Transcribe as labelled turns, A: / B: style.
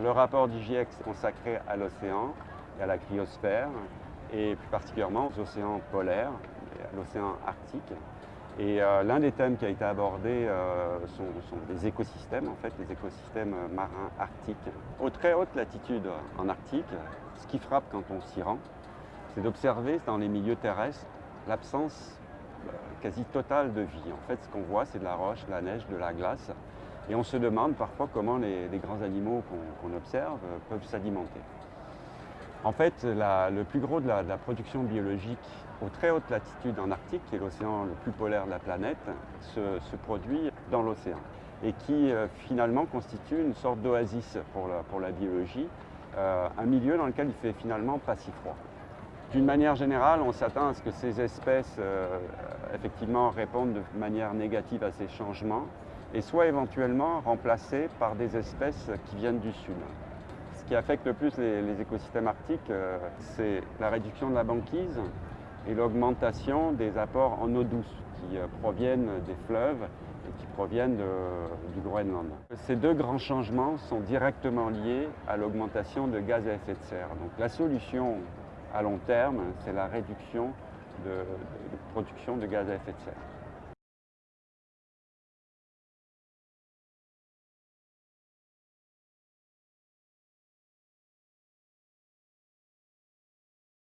A: Le rapport du GIEC est consacré à l'océan et à la cryosphère, et plus particulièrement aux océans polaires à l'océan arctique. Et euh, l'un des thèmes qui a été abordé euh, sont, les écosystèmes, en fait, les écosystèmes marins arctiques. Aux très hautes latitudes en Arctique, ce qui frappe quand on s'y rend, c'est d'observer dans les milieux terrestres l'absence euh, quasi totale de vie. En fait, ce qu'on voit, c'est de la roche, de la neige, de la glace. Et on se demande parfois comment les, grands animaux qu'on observe peuvent s'alimenter. En fait, le plus gros de la, production biologique aux très hautes latitudes en Arctique, qui est l'océan le plus polaire de la planète, se, produit dans l'océan et qui euh, finalement constitue une sorte d'oasis pour la, biologie, euh, un milieu dans lequel il fait finalement pas si froid. D'une manière générale, on s'attend à ce que ces espèces euh, effectivement répondent de manière négative à ces changements et soient éventuellement remplacées par des espèces qui viennent du sud. Ce qui affecte le plus les, écosystèmes arctiques, euh, c'est la réduction de la banquise et l'augmentation des apports en eau douce qui euh, proviennent des fleuves et qui proviennent du Groenland. Ces deux grands changements sont directement liés à l'augmentation de gaz à effet de serre. Donc la solution à long terme, c'est la réduction de, de production de gaz à effet de serre.